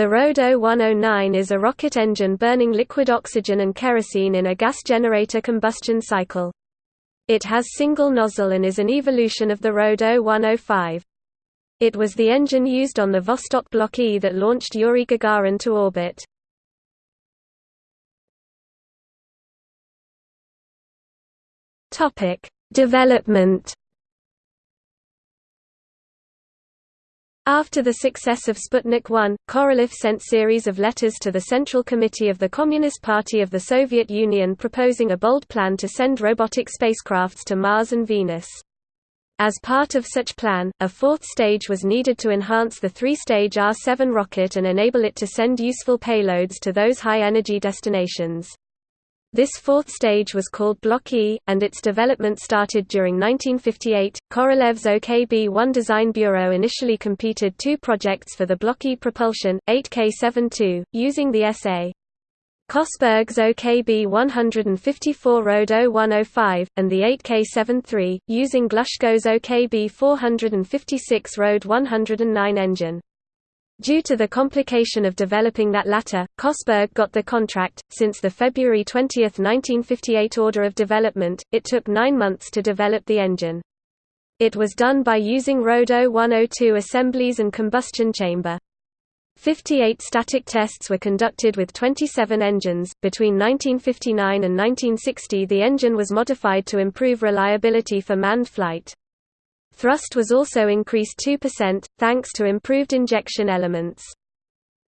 The RD 0109 is a rocket engine burning liquid oxygen and kerosene in a gas generator combustion cycle. It has single nozzle and is an evolution of the RD 0105. It was the engine used on the Vostok Block E that launched Yuri Gagarin to orbit. Development After the success of Sputnik 1, Korolev sent series of letters to the Central Committee of the Communist Party of the Soviet Union proposing a bold plan to send robotic spacecrafts to Mars and Venus. As part of such plan, a fourth stage was needed to enhance the three-stage R-7 rocket and enable it to send useful payloads to those high-energy destinations. This fourth stage was called Block E, and its development started during 1958. Korolev's OKB-1 Design Bureau initially competed two projects for the Block E propulsion, 8K72, using the SA. Kosberg's OKB-154 RD 0105, and the 8K73, using Glushko's OKB-456 RD 109 engine. Due to the complication of developing that latter, Kosberg got the contract. Since the February 20, 1958 order of development, it took nine months to develop the engine. It was done by using RD 0102 assemblies and combustion chamber. 58 static tests were conducted with 27 engines. Between 1959 and 1960, the engine was modified to improve reliability for manned flight. Thrust was also increased 2%, thanks to improved injection elements.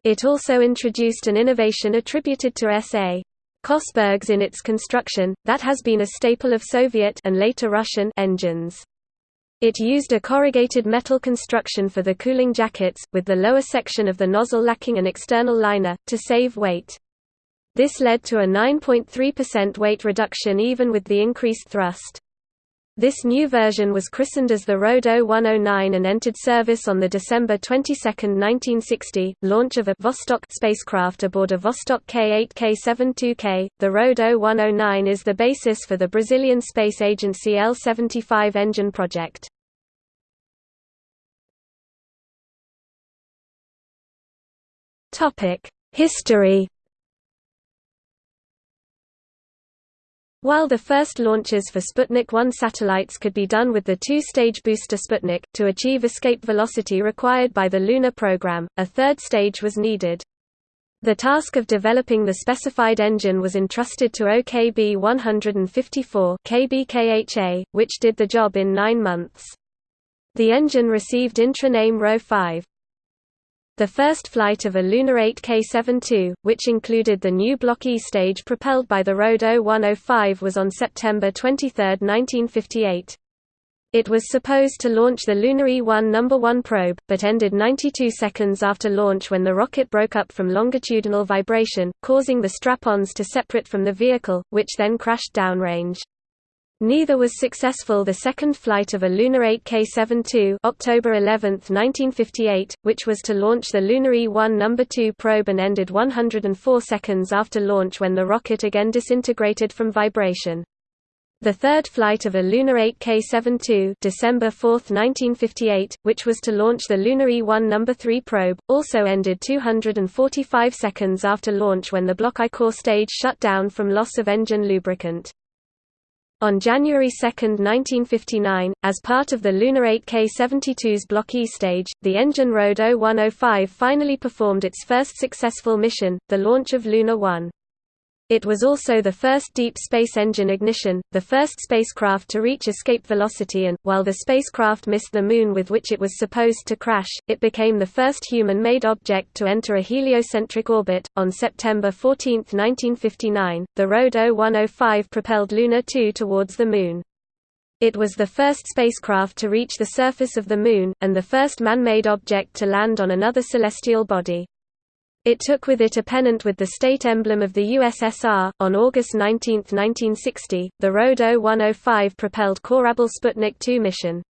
It also introduced an innovation attributed to S.A. Kosberg's in its construction, that has been a staple of Soviet and later Russian engines. It used a corrugated metal construction for the cooling jackets, with the lower section of the nozzle lacking an external liner, to save weight. This led to a 9.3% weight reduction even with the increased thrust. This new version was christened as the RD 0109 and entered service on the December 22, 1960, launch of a Vostok spacecraft aboard a Vostok K8K72K. The RD 0109 is the basis for the Brazilian Space Agency L-75 engine project. Topic: History While the first launches for Sputnik 1 satellites could be done with the two-stage booster Sputnik, to achieve escape velocity required by the Lunar program, a third stage was needed. The task of developing the specified engine was entrusted to OKB-154 KBKHA, which did the job in nine months. The engine received intraname RO-5. The first flight of a Luna 8K-72, which included the new Block E stage propelled by the RD 0105 was on September 23, 1958. It was supposed to launch the Luna E-1 No. 1 probe, but ended 92 seconds after launch when the rocket broke up from longitudinal vibration, causing the strap-ons to separate from the vehicle, which then crashed downrange. Neither was successful the second flight of a Luna 8K-72 October 11, 1958, which was to launch the Luna E-1 No. 2 probe and ended 104 seconds after launch when the rocket again disintegrated from vibration. The third flight of a Luna 8K-72 December 4, 1958, which was to launch the Luna E-1 No. 3 probe, also ended 245 seconds after launch when the Block I core stage shut down from loss of engine lubricant. On January 2, 1959, as part of the Luna 8K-72's Block E stage, the engine RD 0105 finally performed its first successful mission, the launch of Luna 1. It was also the first deep space engine ignition, the first spacecraft to reach escape velocity and, while the spacecraft missed the Moon with which it was supposed to crash, it became the first human-made object to enter a heliocentric orbit. On September 14, 1959, the RD 0105 propelled Luna 2 towards the Moon. It was the first spacecraft to reach the surface of the Moon, and the first man-made object to land on another celestial body. It took with it a pennant with the state emblem of the USSR. On August 19, 1960, the RD 0105 propelled Korabl Sputnik 2 mission.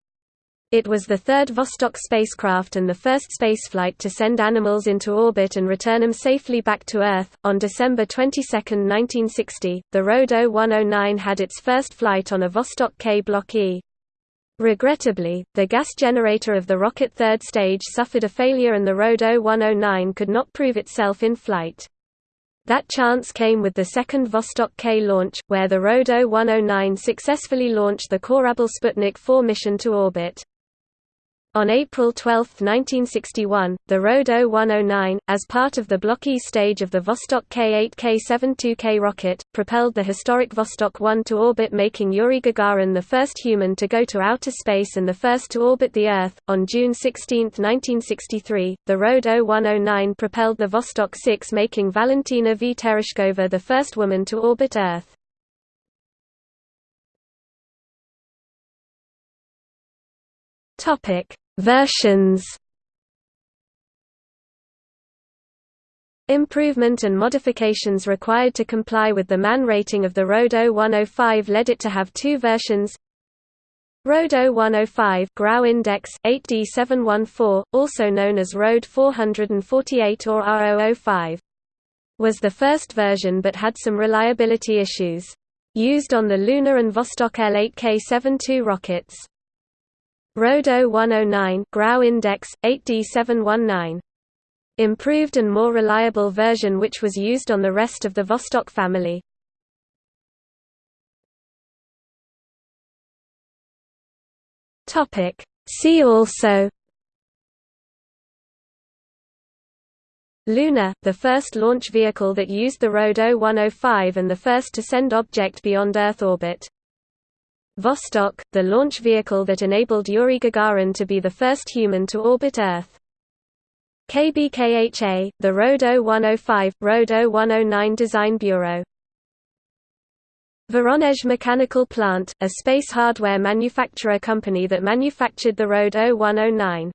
It was the third Vostok spacecraft and the first spaceflight to send animals into orbit and return them safely back to Earth. On December 22, 1960, the RD 0109 had its first flight on a Vostok K Block E. Regrettably, the gas generator of the rocket third stage suffered a failure and the Rode 0109 could not prove itself in flight. That chance came with the second Vostok K launch, where the Rode 0109 successfully launched the Korabl Sputnik 4 mission to orbit. On April 12, 1961, the Rode 0109, as part of the Block E stage of the Vostok K-8 K-72K rocket, propelled the historic Vostok 1 to orbit making Yuri Gagarin the first human to go to outer space and the first to orbit the Earth. On June 16, 1963, the Rode 0109 propelled the Vostok 6 making Valentina V. Tereshkova the first woman to orbit Earth. Topic Versions Improvement and modifications required to comply with the MAN rating of the Rode 0105 led it to have two versions Rode 0105 Grau Index 8D714, also known as Rode 448 or R005, was the first version but had some reliability issues. Used on the Luna and Vostok L8K72 rockets. Rode 0109 Grau Index 8D719 improved and more reliable version which was used on the rest of the Vostok family. See also Luna, the first launch vehicle that used the Rodo 0105 and the first to send object beyond Earth orbit. Vostok, the launch vehicle that enabled Yuri Gagarin to be the first human to orbit Earth. KBKHA, the Rode 0105, Rode 0109 Design Bureau. Voronezh Mechanical Plant, a space hardware manufacturer company that manufactured the Rode 0109.